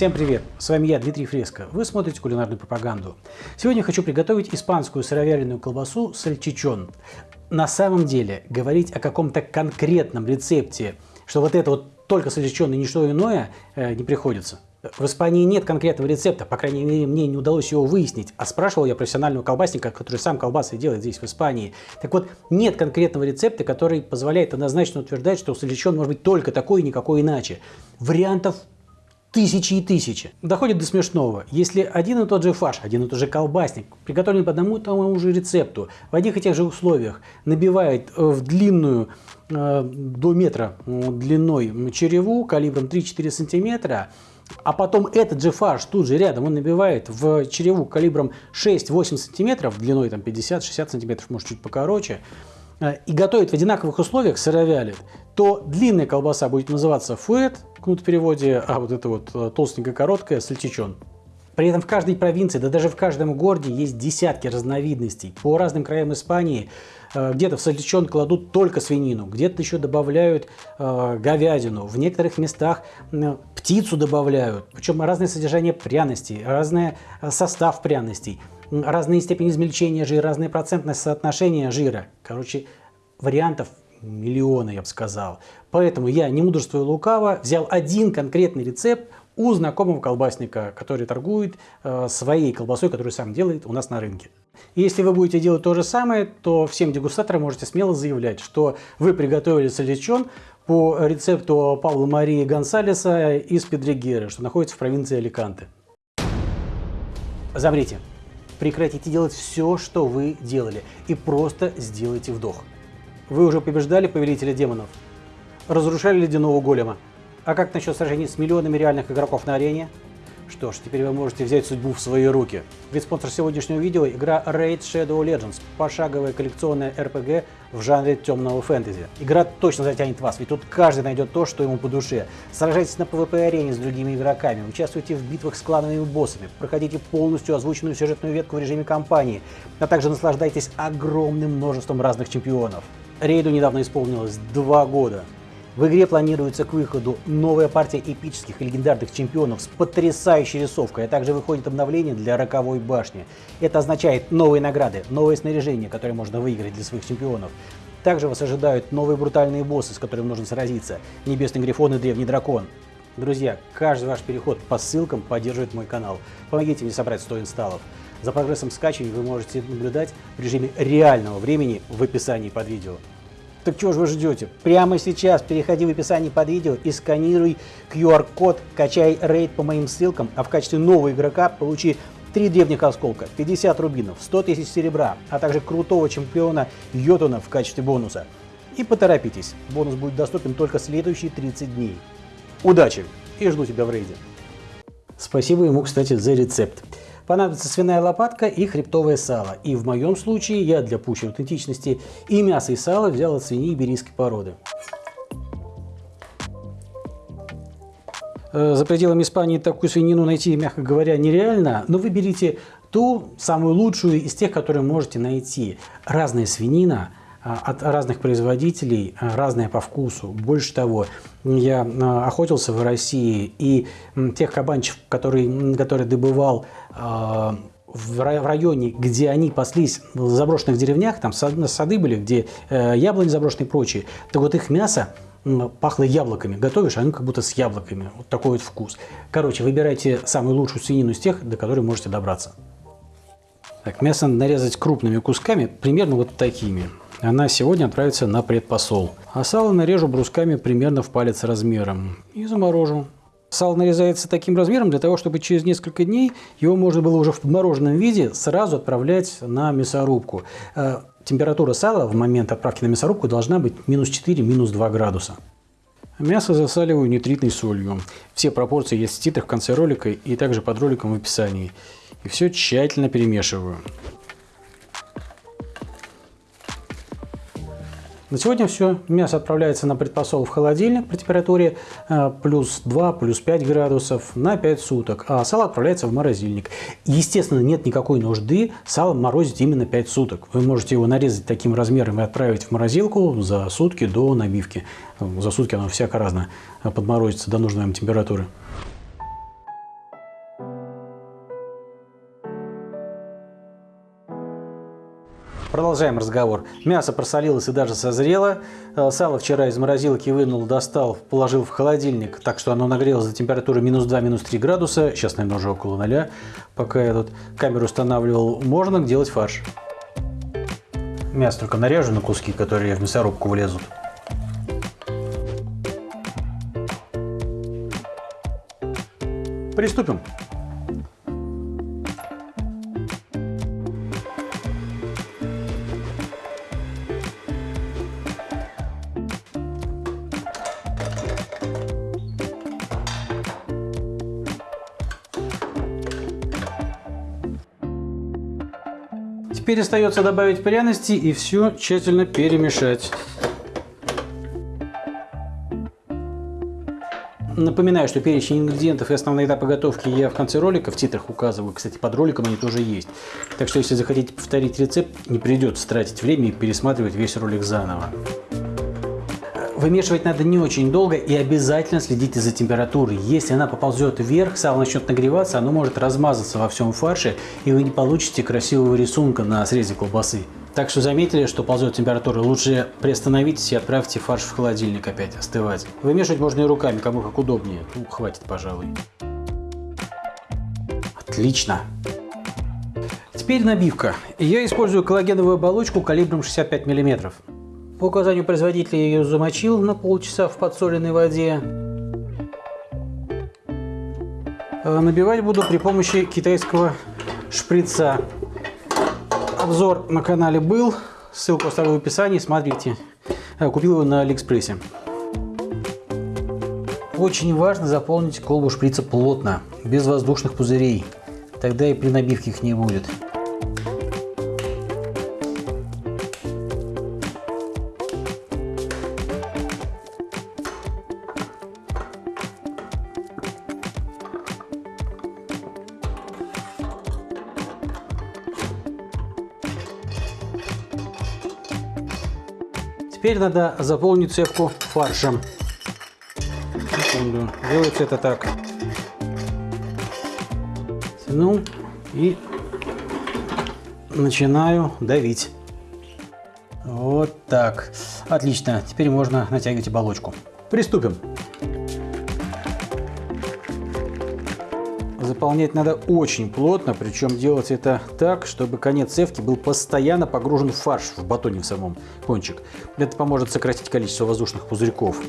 Всем привет! С вами я, Дмитрий Фреско. Вы смотрите кулинарную пропаганду. Сегодня хочу приготовить испанскую сыровяленую колбасу сальчичон. На самом деле, говорить о каком-то конкретном рецепте, что вот это вот только сальчичон и ничто иное, э, не приходится. В Испании нет конкретного рецепта, по крайней мере, мне не удалось его выяснить. А спрашивал я профессионального колбасника, который сам колбасы делает здесь, в Испании. Так вот, нет конкретного рецепта, который позволяет однозначно утверждать, что сальчичон может быть только такой и никакой иначе. Вариантов тысячи и тысячи. Доходит до смешного. Если один и тот же фарш, один и тот же колбасник, приготовлен по одному и тому же рецепту, в одних и тех же условиях, набивает э, в длинную э, до метра длиной череву калибром 3-4 сантиметра, а потом этот же фарш тут же рядом он набивает в череву калибром 6-8 сантиметров, длиной там 50-60 сантиметров, может чуть покороче, э, и готовит в одинаковых условиях, сыровялит, то длинная колбаса будет называться фуэт, кнут в переводе, а вот это вот э, толстенькая короткая сальчичон. При этом в каждой провинции, да даже в каждом городе есть десятки разновидностей. По разным краям Испании э, где-то в сальчичон кладут только свинину, где-то еще добавляют э, говядину, в некоторых местах э, птицу добавляют. Причем разное содержание пряностей, разный э, состав пряностей, разные степени измельчения жира, разные процентное соотношение жира. Короче, вариантов миллионы, я бы сказал. Поэтому я, не мудрствуя лукаво, взял один конкретный рецепт у знакомого колбасника, который торгует э, своей колбасой, которую сам делает у нас на рынке. И если вы будете делать то же самое, то всем дегустаторам можете смело заявлять, что вы приготовили саличон по рецепту Павла Марии Гонсалеса из Педригеры, что находится в провинции Аликанте. Замрите. Прекратите делать все, что вы делали, и просто сделайте вдох. Вы уже побеждали повелителя демонов, разрушали ледяного голема, а как насчет сражений с миллионами реальных игроков на арене? Что ж, теперь вы можете взять судьбу в свои руки. Ведь спонсор сегодняшнего видео – игра Raid Shadow Legends, пошаговая коллекционная RPG в жанре темного фэнтези. Игра точно затянет вас, ведь тут каждый найдет то, что ему по душе. Сражайтесь на PvP-арене с другими игроками, участвуйте в битвах с клановыми боссами, проходите полностью озвученную сюжетную ветку в режиме кампании, а также наслаждайтесь огромным множеством разных чемпионов. Рейду недавно исполнилось два года. В игре планируется к выходу новая партия эпических и легендарных чемпионов с потрясающей рисовкой, а также выходит обновление для роковой башни. Это означает новые награды, новое снаряжение, которое можно выиграть для своих чемпионов. Также вас ожидают новые брутальные боссы, с которыми нужно сразиться. Небесный Грифон и Древний Дракон. Друзья, каждый ваш переход по ссылкам поддерживает мой канал. Помогите мне собрать 100 инсталлов. За прогрессом скачивания вы можете наблюдать в режиме реального времени в описании под видео. Так чего же вы ждете? Прямо сейчас переходи в описание под видео и сканируй QR-код, качай рейд по моим ссылкам, а в качестве нового игрока получи 3 древних осколка, 50 рубинов, 100 тысяч серебра, а также крутого чемпиона Йотуна в качестве бонуса. И поторопитесь, бонус будет доступен только следующие 30 дней. Удачи и жду тебя в рейде. Спасибо ему, кстати, за рецепт. Понадобится свиная лопатка и хребтовое сало. И в моем случае я для пущей аутентичности и мясо, и сало взял от свиньи иберийской породы. Э, за пределами Испании такую свинину найти, мягко говоря, нереально, но вы берите ту самую лучшую из тех, которые можете найти. Разная свинина от разных производителей, а, разная по вкусу. Больше того, я а, охотился в России, и тех кабанчиков, которые, которые добывал в районе, где они паслись в заброшенных деревнях, там сады были, где э, яблони заброшенные и прочие, так вот их мясо пахло яблоками. Готовишь, а оно как будто с яблоками. Вот такой вот вкус. Короче, выбирайте самую лучшую свинину из тех, до которой можете добраться. Так, мясо нарезать крупными кусками, примерно вот такими. Она сегодня отправится на предпосол. А сало нарежу брусками примерно в палец размером и заморожу. Сало нарезается таким размером для того, чтобы через несколько дней его можно было уже в подмороженном виде сразу отправлять на мясорубку. Э, температура сала в момент отправки на мясорубку должна быть минус 4, минус 2 градуса. Мясо засаливаю нитритной солью. Все пропорции есть в титрах в конце ролика и также под роликом в описании. И все тщательно перемешиваю. На сегодня все. Мясо отправляется на предпосол в холодильник при температуре э, плюс 2, плюс 5 градусов на 5 суток, а сало отправляется в морозильник. Естественно, нет никакой нужды сало морозить именно 5 суток. Вы можете его нарезать таким размером и отправить в морозилку за сутки до набивки. За сутки оно всяко разно подморозится до нужной вам температуры. Продолжаем разговор. Мясо просолилось и даже созрело. Э, сало вчера из морозилки вынул, достал, положил в холодильник, так что оно нагрелось до температуры минус 2, минус 3 градуса. Сейчас, наверное, уже около ноля. Пока я тут камеру устанавливал, можно делать фарш. Мясо только нарежу на куски, которые в мясорубку влезут. Приступим. Теперь остается добавить пряности и все тщательно перемешать. Напоминаю, что перечень ингредиентов и основные этапы готовки я в конце ролика в титрах указываю. Кстати, под роликом они тоже есть. Так что, если захотите повторить рецепт, не придется тратить время и пересматривать весь ролик заново. Вымешивать надо не очень долго и обязательно следите за температурой. Если она поползет вверх, сало начнет нагреваться, оно может размазаться во всем фарше, и вы не получите красивого рисунка на срезе колбасы. Так что заметили, что ползет температура, лучше приостановитесь и отправьте фарш в холодильник опять остывать. Вымешивать можно и руками, кому как удобнее. Ну, хватит, пожалуй. Отлично. Теперь набивка. Я использую коллагеновую оболочку калибром 65 мм. По указанию производителя ее замочил на полчаса в подсоленной воде. А набивать буду при помощи китайского шприца. Обзор на канале был, ссылку оставлю в описании, смотрите. А, купил его на Алиэкспрессе. Очень важно заполнить колбу шприца плотно, без воздушных пузырей. Тогда и при набивке их не будет. Теперь надо заполнить цепку фаршем. Секунду. Делается это так. Тяну и начинаю давить. Вот так. Отлично. Теперь можно натягивать оболочку. Приступим. Заполнять надо очень плотно, причем делать это так, чтобы конец цевки был постоянно погружен в фарш в батоне в самом кончик. Это поможет сократить количество воздушных пузырьков.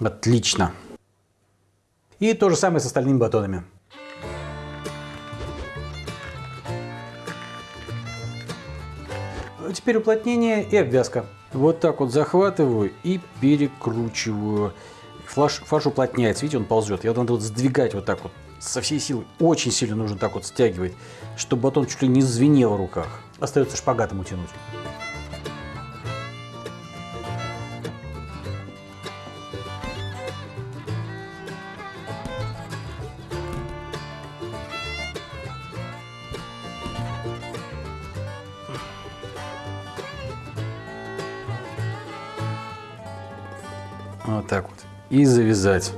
Отлично. И то же самое с остальными батонами. Теперь уплотнение и обвязка. Вот так вот захватываю и перекручиваю. Флаш, фарш уплотняется, видите, он ползет. Я надо вот сдвигать вот так вот со всей силы. Очень сильно нужно так вот стягивать, чтобы батон чуть ли не звенел в руках. Остается шпагатом утянуть. Вот так вот. И завязать.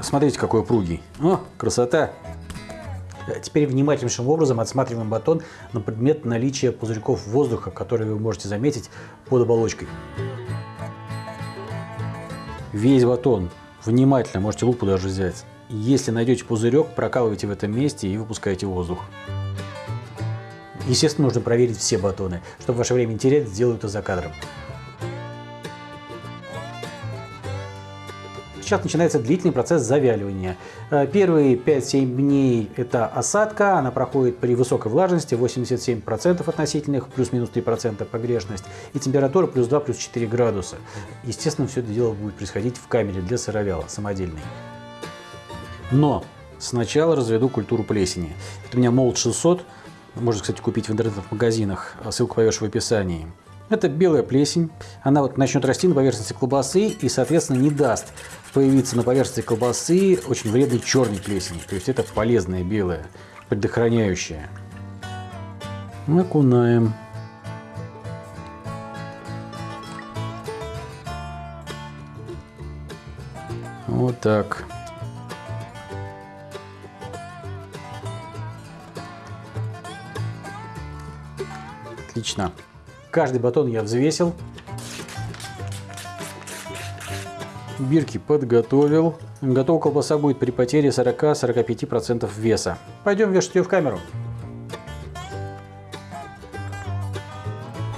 Смотрите, какой упругий. О, красота! Теперь внимательнейшим образом отсматриваем батон на предмет наличия пузырьков воздуха, которые вы можете заметить под оболочкой. Весь батон внимательно, можете лупу даже взять. Если найдете пузырек, прокалывайте в этом месте и выпускайте воздух. Естественно, нужно проверить все батоны. Чтобы ваше время не терять, сделаю это за кадром. Сейчас начинается длительный процесс завяливания. Э, первые 5-7 дней это осадка, она проходит при высокой влажности, 87% относительных, плюс-минус 3% погрешность, и температура плюс 2, плюс 4 градуса. Естественно, все это дело будет происходить в камере для сыровяла, самодельной. Но сначала разведу культуру плесени. Это у меня молд 600, можно, кстати, купить в интернет-магазинах, ссылку повешу в описании. Это белая плесень. Она вот начнет расти на поверхности колбасы и, соответственно, не даст появиться на поверхности колбасы очень вредной черной плесени. То есть это полезная белая, предохраняющая. Накунаем. Вот так. Отлично. Каждый батон я взвесил. Бирки подготовил. Готова колбаса будет при потере 40-45% веса. Пойдем вешать ее в камеру.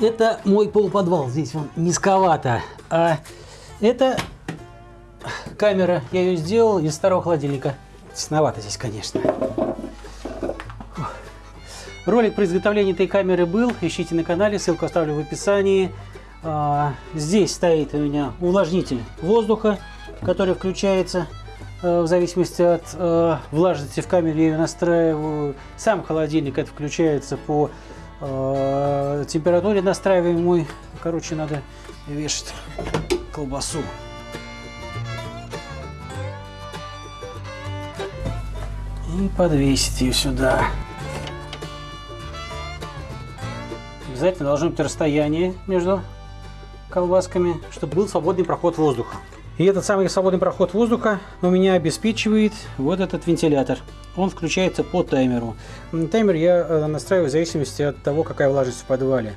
Это мой полуподвал. Здесь он низковато. А это камера. Я ее сделал из старого холодильника. Тесновато здесь, конечно. Ролик про изготовление этой камеры был. Ищите на канале, ссылку оставлю в описании. А, здесь стоит у меня увлажнитель воздуха, который включается э, в зависимости от э, влажности в камере. Я ее настраиваю. Сам холодильник это включается по э, температуре настраиваемой. Короче, надо вешать колбасу. И подвесить ее сюда. Обязательно должно быть расстояние между колбасками, чтобы был свободный проход воздуха. И этот самый свободный проход воздуха у меня обеспечивает вот этот вентилятор. Он включается по таймеру. Таймер я э, настраиваю в зависимости от того, какая влажность в подвале.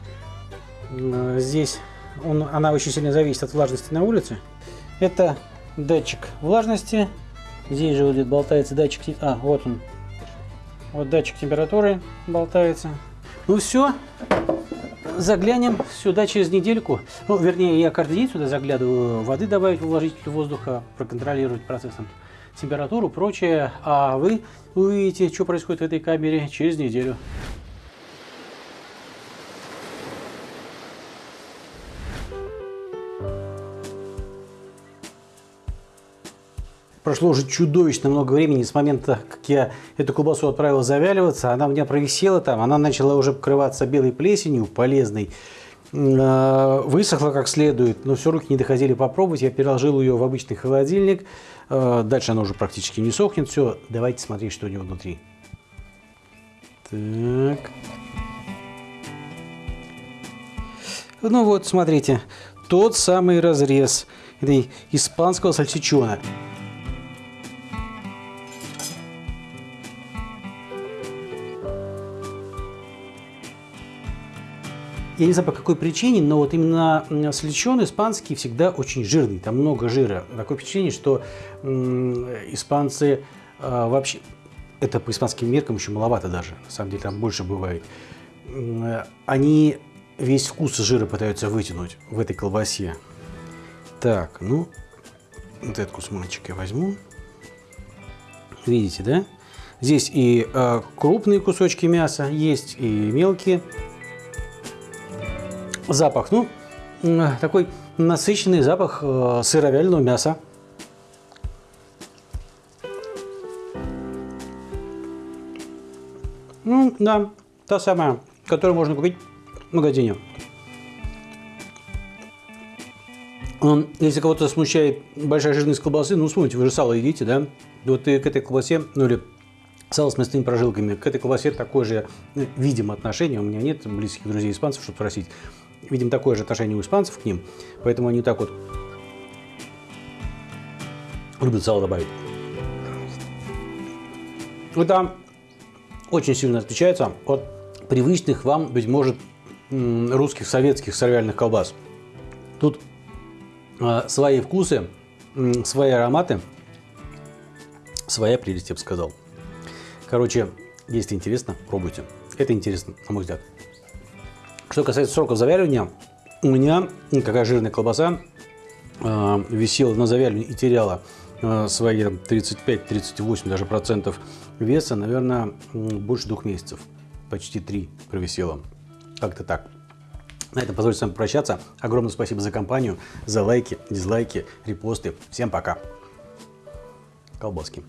Здесь он, она очень сильно зависит от влажности на улице. Это датчик влажности. Здесь же вот болтается датчик... А, вот он. Вот датчик температуры болтается. Ну все, заглянем сюда через недельку. Ну, вернее, я каждый день сюда заглядываю, воды добавить увлажнитель воздуха, проконтролировать процессом температуру, прочее. А вы увидите, что происходит в этой камере через неделю. Прошло уже чудовищно много времени с момента, как я эту колбасу отправил завяливаться. Она у меня провисела там, она начала уже покрываться белой плесенью, полезной. А, высохла как следует, но все руки не доходили попробовать. Я переложил ее в обычный холодильник. А, дальше она уже практически не сохнет. Все, давайте смотреть, что у него внутри. Так. Ну вот, смотрите, тот самый разрез этой испанского сальчичона. Я не знаю по какой причине, но вот именно сличен испанский всегда очень жирный, там много жира. Такой причине, что испанцы э, вообще, это по испанским меркам еще маловато даже, на самом деле там больше бывает. Они весь вкус жира пытаются вытянуть в этой колбасе. Так, ну, вот этот кусманчик я возьму. Видите, да? Здесь и э, крупные кусочки мяса есть, и мелкие запах. Ну, такой насыщенный запах э, сыровяленого мяса. Ну, да, та самая, которую можно купить в магазине. Если кого-то смущает большая жирность колбасы, ну, вспомните, вы же сало едите, да? Вот и к этой колбасе, ну, или сало с мясными прожилками, к этой колбасе такое же, видимо, отношение. У меня нет близких друзей испанцев, чтобы спросить. Видим такое же отношение у испанцев к ним, поэтому они так вот любят сало добавить. Это очень сильно отличается от привычных вам, быть может, русских, советских сыровяльных колбас. Тут э, свои вкусы, э, свои ароматы, своя прелесть, я бы сказал. Короче, если интересно, пробуйте. Это интересно, на мой взгляд. Что касается сроков завяливания, у меня какая жирная колбаса э, висела на завяливании и теряла э, свои 35-38 даже процентов веса, наверное, больше двух месяцев. Почти три провисела. Как-то так. На этом позвольте с вами прощаться. Огромное спасибо за компанию, за лайки, дизлайки, репосты. Всем пока. Колбаски.